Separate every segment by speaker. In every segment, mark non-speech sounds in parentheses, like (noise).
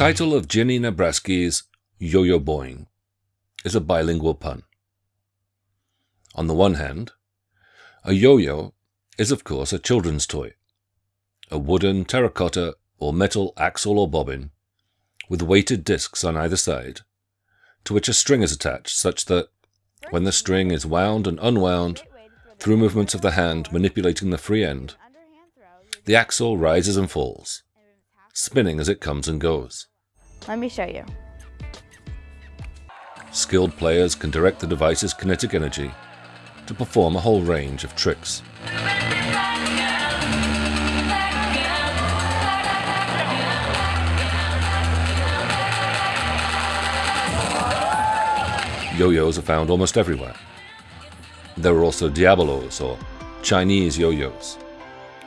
Speaker 1: title of Giannina Braschi's Yo-Yo Boing is a bilingual pun. On the one hand, a yo-yo is of course a children's toy, a wooden, terracotta, or metal axle or bobbin with weighted discs on either side, to which a string is attached such that, when the string is wound and unwound through movements of the hand manipulating the free end, the axle rises and falls, spinning as it comes and goes.
Speaker 2: Let me show you.
Speaker 1: Skilled players can direct the device's kinetic energy to perform a whole range of tricks. Yo-yos are found almost everywhere. There are also diabolos, or Chinese yo-yos,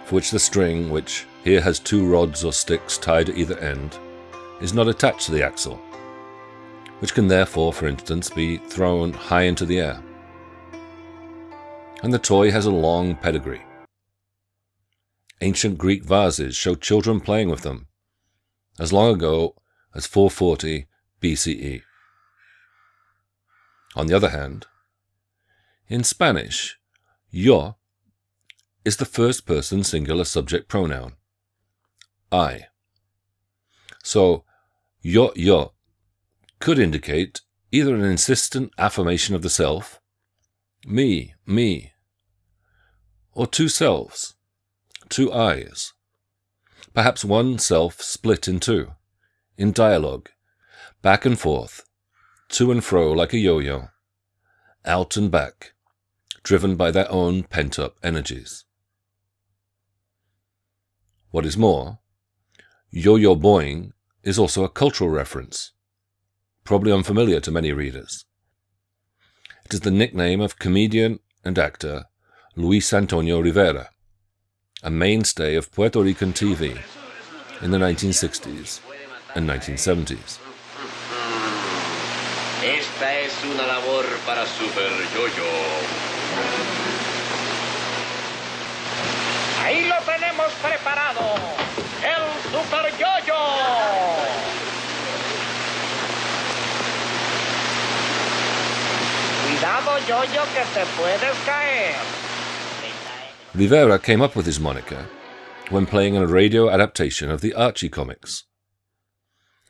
Speaker 1: for which the string, which here has two rods or sticks tied at either end, is not attached to the axle, which can therefore, for instance, be thrown high into the air. And the toy has a long pedigree. Ancient Greek vases show children playing with them, as long ago as 440 BCE. On the other hand, in Spanish, yo is the first person singular subject pronoun, I. So, yo yo could indicate either an insistent affirmation of the self, me, me, or two selves, two I's, perhaps one self split in two, in dialogue, back and forth, to and fro like a yo-yo, out and back, driven by their own pent-up energies. What is more, yo-yo boing is also a cultural reference, probably unfamiliar to many readers. It is the nickname of comedian and actor Luis Antonio Rivera, a mainstay of Puerto Rican TV in the 1960s and 1970s.
Speaker 3: Esta es una labor para Super Yoyo. Ahí lo tenemos preparado, el Super Yoyo. Cuidado, Yoyo, que te puedes caer.
Speaker 1: Rivera came up with his moniker when playing in a radio adaptation of the Archie comics.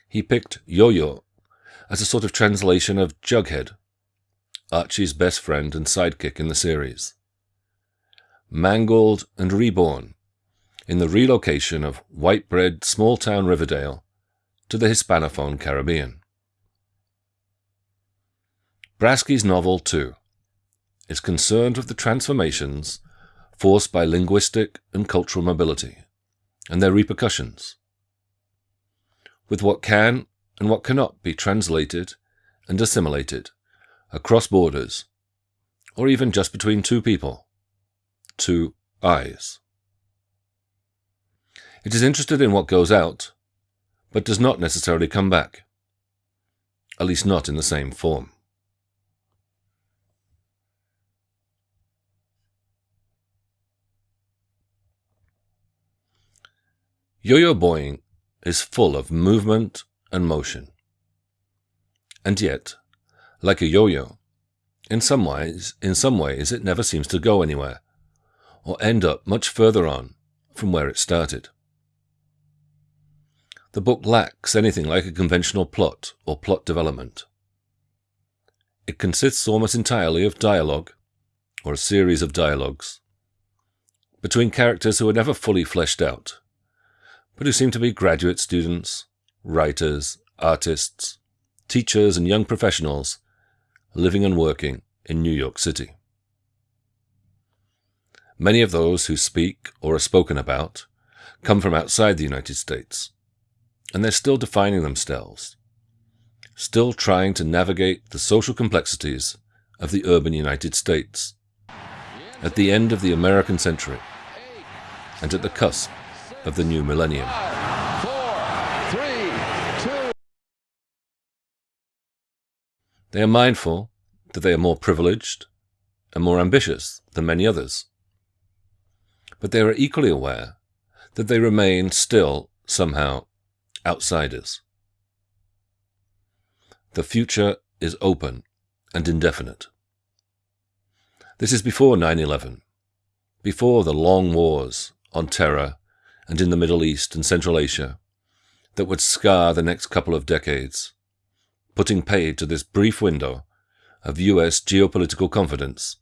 Speaker 1: He picked Yo-Yo as a sort of translation of Jughead, Archie's best friend and sidekick in the series. Mangled and reborn in the relocation of white bread small town Riverdale to the Hispanophone Caribbean. Braschi's novel, too, is concerned with the transformations forced by linguistic and cultural mobility and their repercussions, with what can and what cannot be translated and assimilated across borders, or even just between two people, two eyes. It is interested in what goes out, but does not necessarily come back, at least not in the same form. Yo-yo boing is full of movement and motion. And yet, like a yo-yo, in some ways, in some ways it never seems to go anywhere, or end up much further on from where it started. The book lacks anything like a conventional plot or plot development. It consists almost entirely of dialogue, or a series of dialogues, between characters who are never fully fleshed out but who seem to be graduate students, writers, artists, teachers, and young professionals living and working in New York City. Many of those who speak or are spoken about come from outside the United States, and they're still defining themselves, still trying to navigate the social complexities of the urban United States at the end of the American century and at the cusp of the new millennium. They are mindful that they are more privileged and more ambitious than many others. But they are equally aware that they remain still, somehow, outsiders. the future is open and indefinite. This is before 9 11, before the long wars on terror and in the Middle East and Central Asia that would scar the next couple of decades, putting paid to this brief window of US geopolitical confidence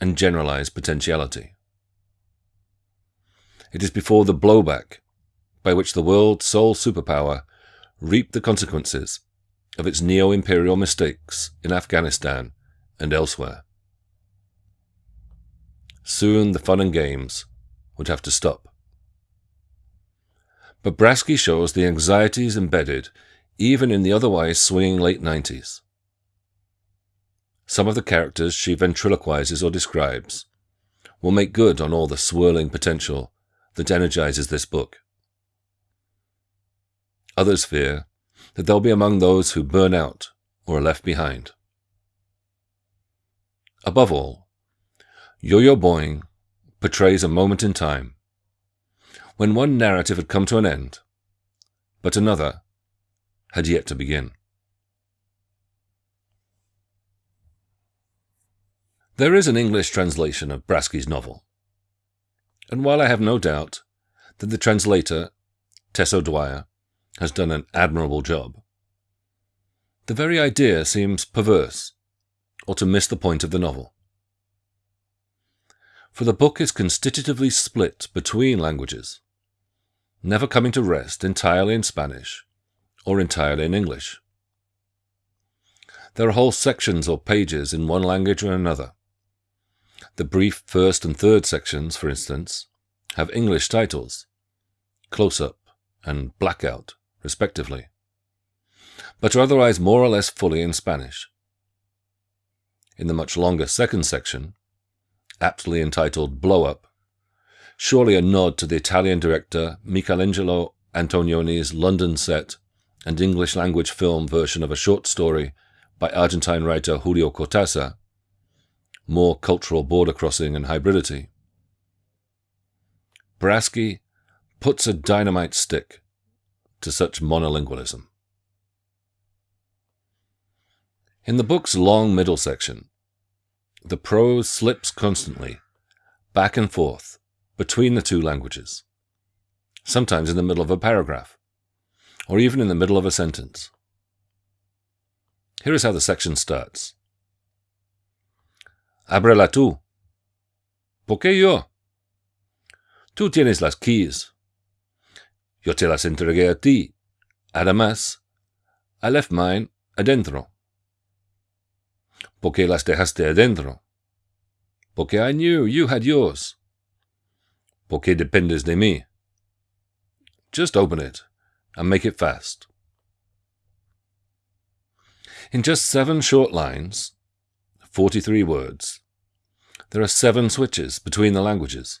Speaker 1: and generalized potentiality. It is before the blowback by which the world's sole superpower reaped the consequences of its neo imperial mistakes in Afghanistan and elsewhere. Soon the fun and games would have to stop. But Braschi shows the anxieties embedded even in the otherwise swinging late 90s. Some of the characters she ventriloquizes or describes will make good on all the swirling potential that energizes this book. Others fear that they'll be among those who burn out or are left behind. Above all, Yo-Yo Boing portrays a moment in time when one narrative had come to an end, but another had yet to begin. There is an English translation of Braschi's novel, and while I have no doubt that the translator, Tess O'Dwyer, has done an admirable job, the very idea seems perverse, or to miss the point of the novel. For the book is constitutively split between languages, never coming to rest entirely in Spanish or entirely in English. There are whole sections or pages in one language or another, the brief first and third sections, for instance, have English titles, Close Up and Blackout, respectively, but are otherwise more or less fully in Spanish. In the much longer second section, aptly entitled Blow Up, surely a nod to the Italian director Michelangelo Antonioni's London set and English language film version of a short story by Argentine writer Julio Cortázar, more cultural border crossing and hybridity. Braschi puts a dynamite stick to such monolingualism. In the book's long middle section, the prose slips constantly, back and forth, between the two languages, sometimes in the middle of a paragraph, or even in the middle of a sentence. Here is how the section starts. Ábrela tú. ¿Por qué yo? Tú tienes las keys. Yo te las entregué a ti. Además, I left mine adentro. ¿Por qué las dejaste adentro? Porque I knew you had yours. ¿Por qué dependes de mí? Just open it and make it fast. In just seven short lines, 43 words. There are seven switches between the languages,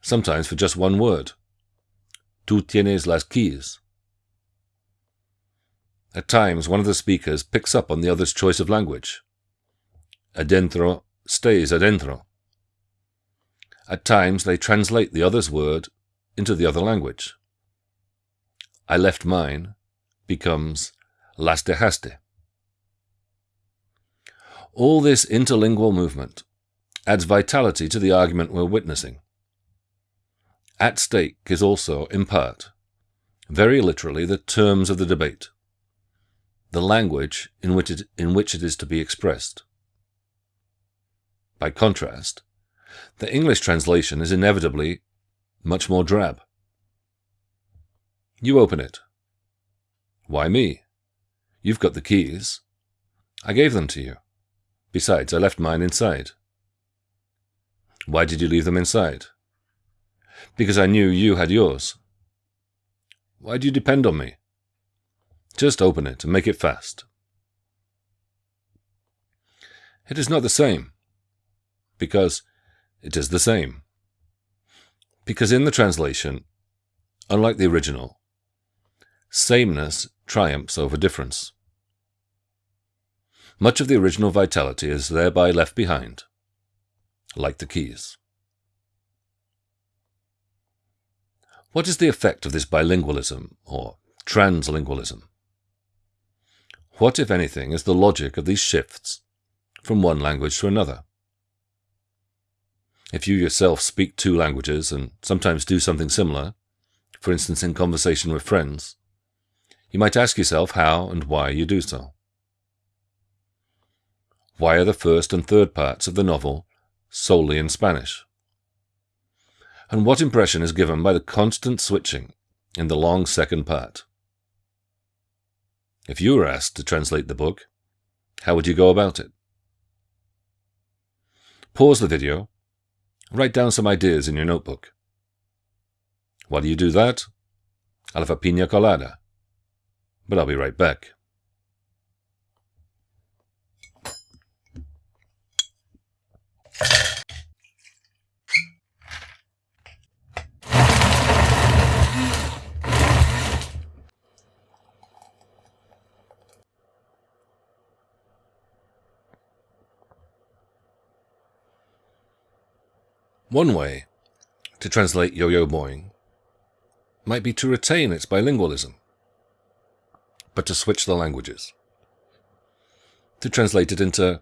Speaker 1: sometimes for just one word. Tú tienes las keys. At times, one of the speakers picks up on the other's choice of language. Adentro stays adentro. At times, they translate the other's word into the other language. I left mine becomes las dejaste. All this interlingual movement adds vitality to the argument we're witnessing. At stake is also, in part, very literally, the terms of the debate, the language in which it, in which it is to be expressed. By contrast, the English translation is inevitably much more drab. You open it. Why me? You've got the keys. I gave them to you. Besides, I left mine inside. Why did you leave them inside? Because I knew you had yours. Why do you depend on me? Just open it and make it fast. It is not the same. Because it is the same. Because in the translation, unlike the original, sameness triumphs over difference. Much of the original vitality is thereby left behind, like the keys. What is the effect of this bilingualism or translingualism? What, if anything, is the logic of these shifts from one language to another? If you yourself speak two languages and sometimes do something similar, for instance in conversation with friends, you might ask yourself how and why you do so. Why are the first and third parts of the novel solely in Spanish? And what impression is given by the constant switching in the long second part? If you were asked to translate the book, how would you go about it? Pause the video, write down some ideas in your notebook. While you do that, I'll have a pina colada, but I'll be right back. One way to translate yo-yo boing might be to retain its bilingualism, but to switch the languages. To translate it into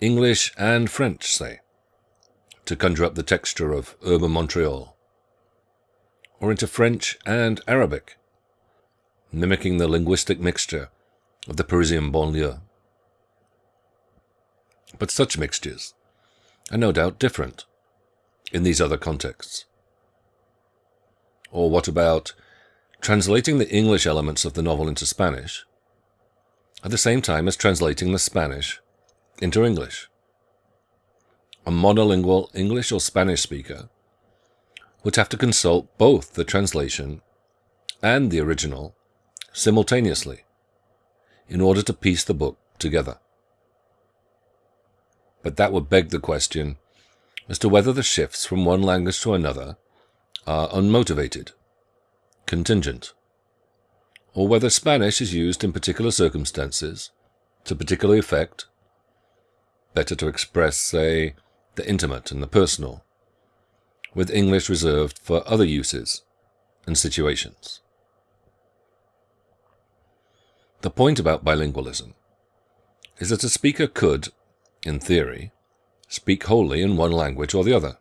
Speaker 1: English and French, say, to conjure up the texture of urban Montreal, or into French and Arabic, mimicking the linguistic mixture of the Parisian banlieue. But such mixtures are no doubt different in these other contexts? Or what about translating the English elements of the novel into Spanish at the same time as translating the Spanish into English? A monolingual English or Spanish speaker would have to consult both the translation and the original simultaneously in order to piece the book together. But that would beg the question as to whether the shifts from one language to another are unmotivated, contingent, or whether Spanish is used in particular circumstances to particular effect, better to express, say, the intimate and the personal, with English reserved for other uses and situations. The point about bilingualism is that a speaker could, in theory, speak wholly in one language or the other.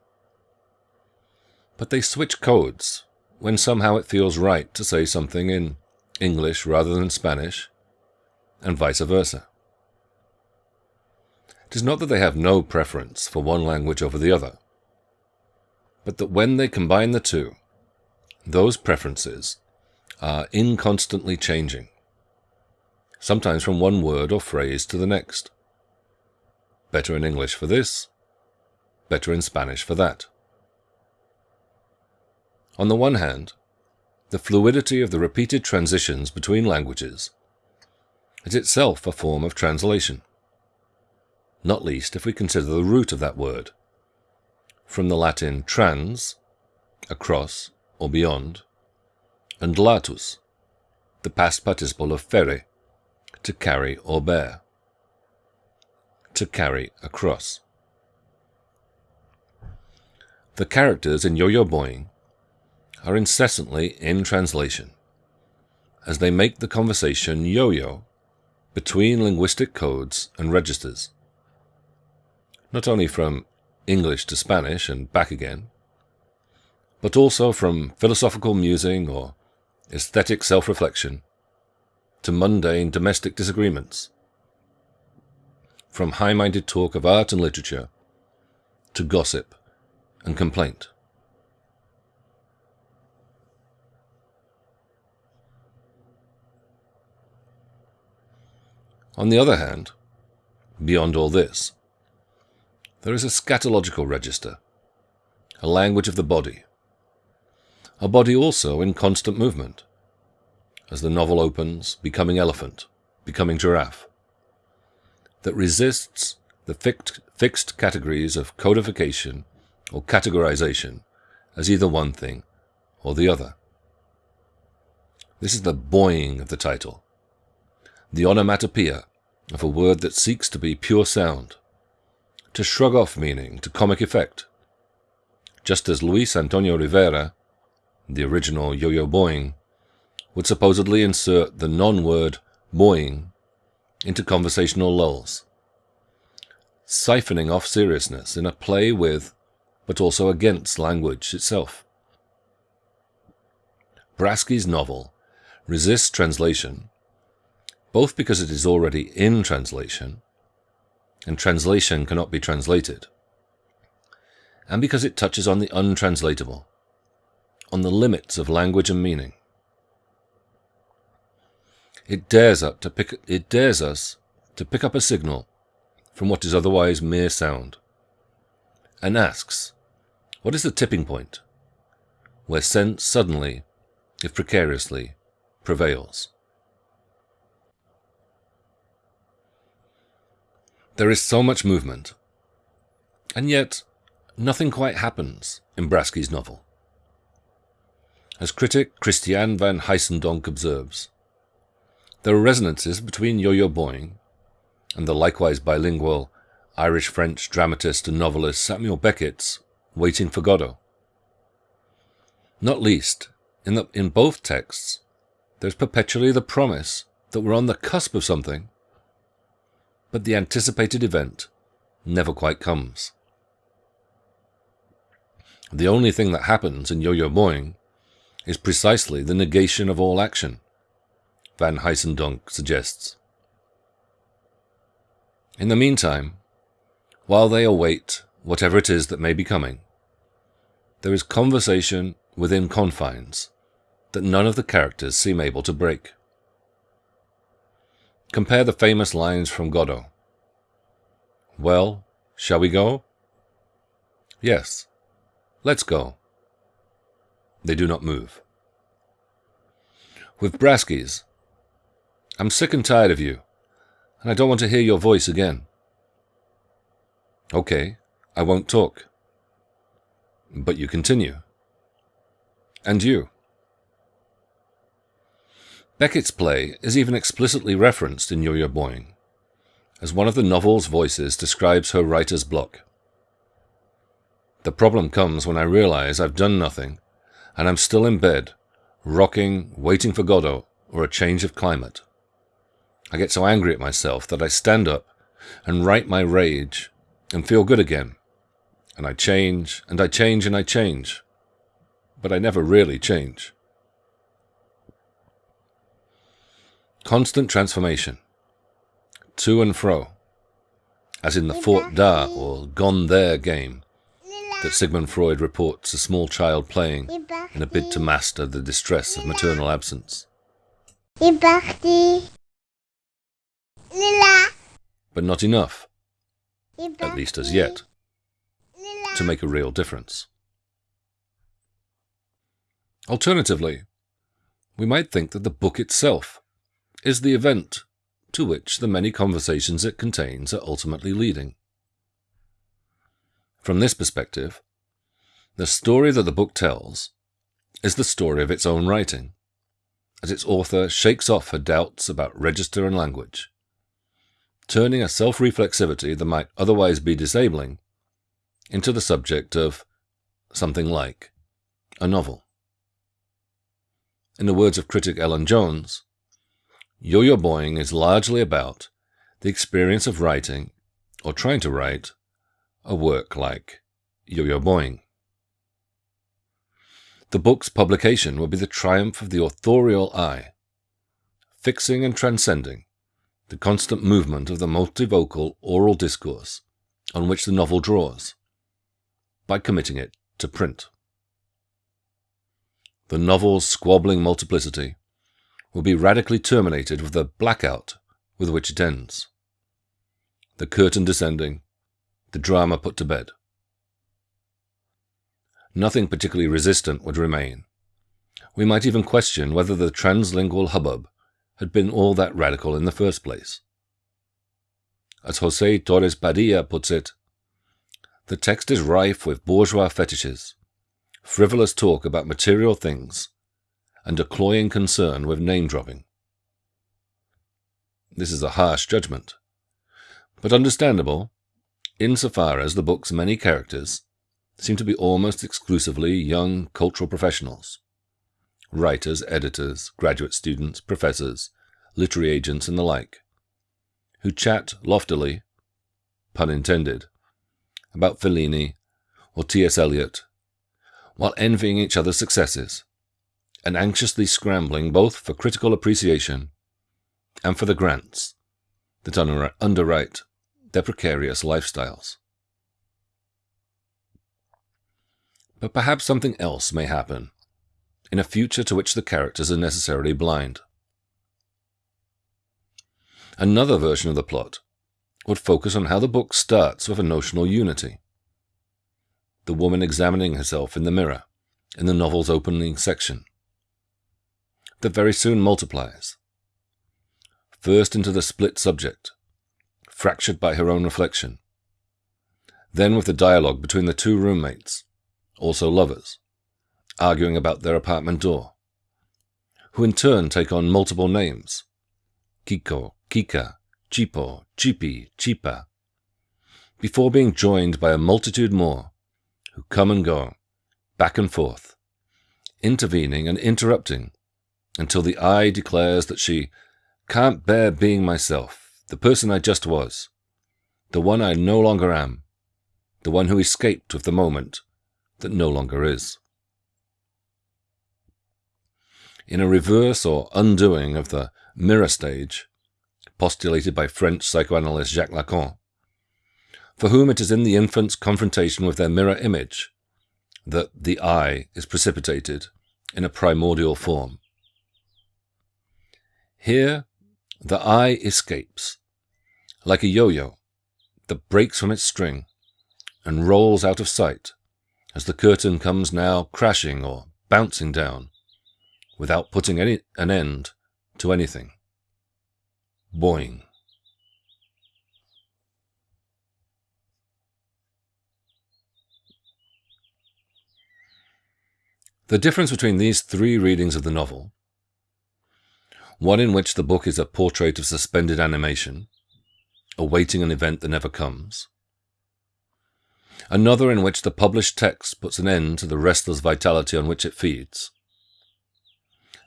Speaker 1: But they switch codes when somehow it feels right to say something in English rather than Spanish, and vice versa. It is not that they have no preference for one language over the other, but that when they combine the two, those preferences are inconstantly changing, sometimes from one word or phrase to the next. Better in English for this, better in Spanish for that. On the one hand, the fluidity of the repeated transitions between languages is itself a form of translation, not least if we consider the root of that word, from the Latin trans, across or beyond, and latus, the past participle of ferre, to carry or bear to carry across. The characters in Yo-Yo Boing are incessantly in translation, as they make the conversation yo-yo between linguistic codes and registers, not only from English to Spanish and back again, but also from philosophical musing or aesthetic self-reflection to mundane domestic disagreements from high minded talk of art and literature to gossip and complaint. On the other hand, beyond all this, there is a scatological register, a language of the body, a body also in constant movement, as the novel opens, becoming elephant, becoming giraffe, that resists the fixed, fixed categories of codification or categorization as either one thing or the other. This is the boying of the title, the onomatopoeia of a word that seeks to be pure sound, to shrug off meaning to comic effect, just as Luis Antonio Rivera, the original Yo-Yo Boing, would supposedly insert the non-word boing into conversational lulls, siphoning off seriousness in a play with, but also against language itself. Braschi's novel resists translation, both because it is already in translation, and translation cannot be translated, and because it touches on the untranslatable, on the limits of language and meaning. It dares up to pick it dares us to pick up a signal from what is otherwise mere sound, and asks, what is the tipping point, where sense suddenly, if precariously, prevails? There is so much movement, and yet nothing quite happens in Braschi's novel. As critic Kristian van Haesendonck observes, there are resonances between Yo-Yo Boing and the likewise bilingual Irish-French dramatist and novelist Samuel Beckett's Waiting for Godot. Not least, in, the, in both texts, there's perpetually the promise that we're on the cusp of something, but the anticipated event never quite comes. The only thing that happens in Yo-Yo Boing is precisely the negation of all action, Van Haesendonck suggests. In the meantime, while they await whatever it is that may be coming, there is conversation within confines that none of the characters seem able to break. Compare the famous lines from Godot. Well, shall we go? Yes, let's go. They do not move. With Braschi's, I'm sick and tired of you, and I don't want to hear your voice again. Okay, I won't talk. But you continue. And you. Beckett's play is even explicitly referenced in Yo-Yo Boing, as one of the novel's voices describes her writer's block. The problem comes when I realize I've done nothing, and I'm still in bed, rocking, waiting for Godot or a change of climate. I get so angry at myself that I stand up and write my rage and feel good again. And I change, and I change, and I change. But I never really change. Constant transformation. To and fro. As in the Fort Da or Gone There game that Sigmund Freud reports a small child playing in a bid to master the distress of maternal absence. But not enough, at least as yet, to make a real difference. Alternatively, we might think that the book itself is the event to which the many conversations it contains are ultimately leading. From this perspective, the story that the book tells is the story of its own writing, as its author shakes off her doubts about register and language turning a self-reflexivity that might otherwise be disabling into the subject of something like a novel. In the words of critic Ellen Jones, Yo-Yo Boing is largely about the experience of writing, or trying to write, a work like Yo-Yo Boing. The book's publication will be the triumph of the authorial eye, fixing and transcending the constant movement of the multivocal oral discourse on which the novel draws, by committing it to print. The novel's squabbling multiplicity will be radically terminated with the blackout with which it ends. The curtain descending, the drama put to bed. Nothing particularly resistant would remain. We might even question whether the translingual hubbub had been all that radical in the first place. As Jose Torres Padilla puts it, the text is rife with bourgeois fetishes, frivolous talk about material things, and a cloying concern with name dropping. This is a harsh judgment, but understandable insofar as the book's many characters seem to be almost exclusively young cultural professionals writers, editors, graduate students, professors, literary agents, and the like, who chat loftily, pun intended, about Fellini or T.S. Eliot, while envying each other's successes and anxiously scrambling both for critical appreciation and for the grants that underwrite their precarious lifestyles. But perhaps something else may happen in a future to which the characters are necessarily blind. Another version of the plot would focus on how the book starts with a notional unity. The woman examining herself in the mirror in the novel's opening section. That very soon multiplies. First into the split subject, fractured by her own reflection. Then with the dialogue between the two roommates, also lovers, arguing about their apartment door, who in turn take on multiple names Kiko, Kika, Chipo, Chipi, Chipa, before being joined by a multitude more who come and go, back and forth, intervening and interrupting until the I declares that she can't bear being myself, the person I just was, the one I no longer am, the one who escaped with the moment that no longer is. In a reverse or undoing of the mirror stage, postulated by French psychoanalyst Jacques Lacan, for whom it is in the infant's confrontation with their mirror image that the I is precipitated in a primordial form. Here, the I escapes, like a yo-yo that breaks from its string and rolls out of sight as the curtain comes now crashing or bouncing down without putting any, an end to anything. Boing. The difference between these three readings of the novel, one in which the book is a portrait of suspended animation, awaiting an event that never comes, another in which the published text puts an end to the restless vitality on which it feeds,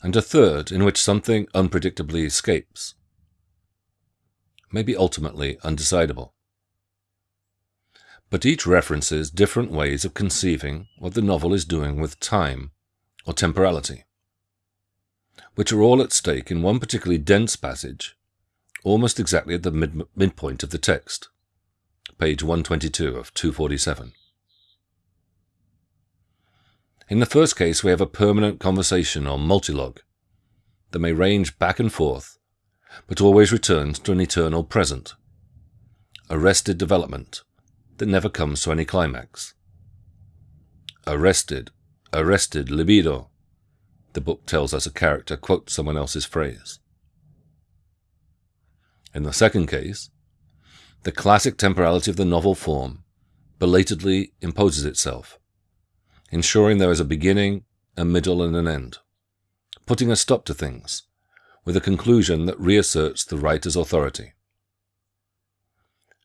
Speaker 1: and a third in which something unpredictably escapes, may be ultimately undecidable. But each references different ways of conceiving what the novel is doing with time or temporality, which are all at stake in one particularly dense passage, almost exactly at the mid- midpoint of the text page 122 of 247. In the first case, we have a permanent conversation or multilog that may range back and forth, but always returns to an eternal present, arrested development that never comes to any climax. Arrested, arrested libido, the book tells us a character quotes someone else's phrase. In the second case, the classic temporality of the novel form belatedly imposes itself, ensuring there is a beginning, a middle, and an end, putting a stop to things, with a conclusion that reasserts the writer's authority.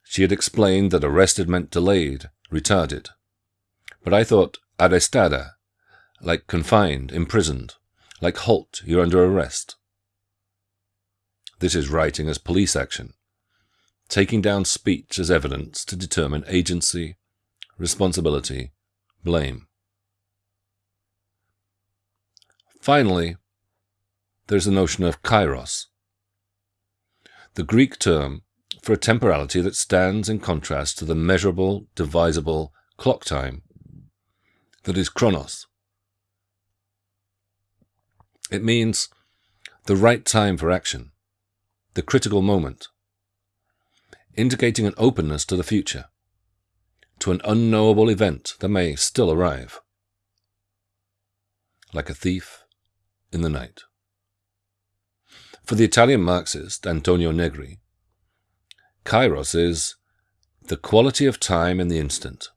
Speaker 1: She had explained that arrested meant delayed, retarded, but I thought arrestada, like confined, imprisoned, like halt, you're under arrest. This is writing as police action, taking down speech as evidence to determine agency, responsibility, blame. Finally, there's the notion of kairos, the Greek term for a temporality that stands in contrast to the measurable, divisible clock time that is chronos. It means the right time for action, the critical moment indicating an openness to the future, to an unknowable event that may still arrive. Like a thief in the night. For the Italian Marxist Antonio Negri, kairos is the quality of time in the instant,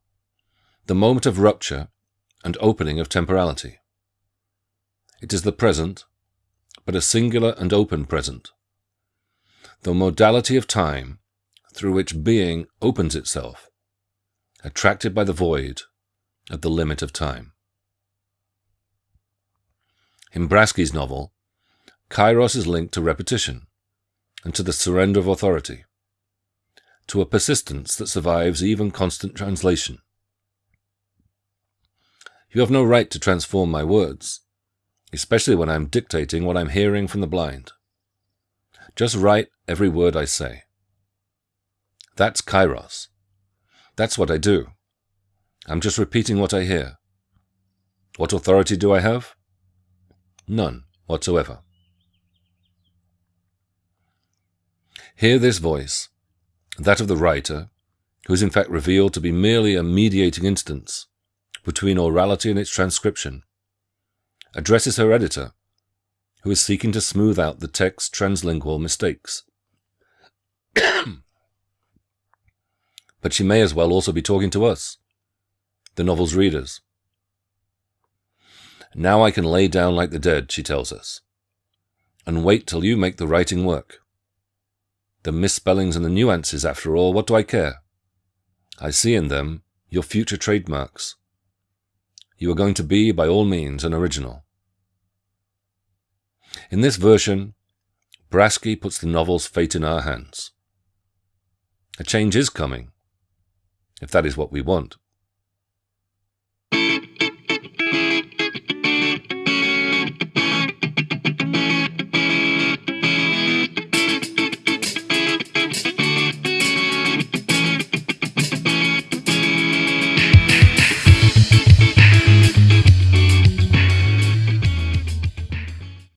Speaker 1: the moment of rupture and opening of temporality. It is the present, but a singular and open present, the modality of time through which being opens itself, attracted by the void at the limit of time. In Braschi's novel, Kairos is linked to repetition and to the surrender of authority, to a persistence that survives even constant translation. You have no right to transform my words, especially when I am dictating what I'm hearing from the blind. Just write every word I say. That's kairos. That's what I do. I'm just repeating what I hear. What authority do I have? None whatsoever. Hear this voice, that of the writer, who is in fact revealed to be merely a mediating instance between orality and its transcription, addresses her editor, who is seeking to smooth out the text's translingual mistakes. (coughs) but she may as well also be talking to us, the novel's readers. Now I can lay down like the dead, she tells us, and wait till you make the writing work. The misspellings and the nuances, after all, what do I care? I see in them your future trademarks. You are going to be, by all means, an original. In this version, Braschi puts the novel's fate in our hands. A change is coming, if that is what we want.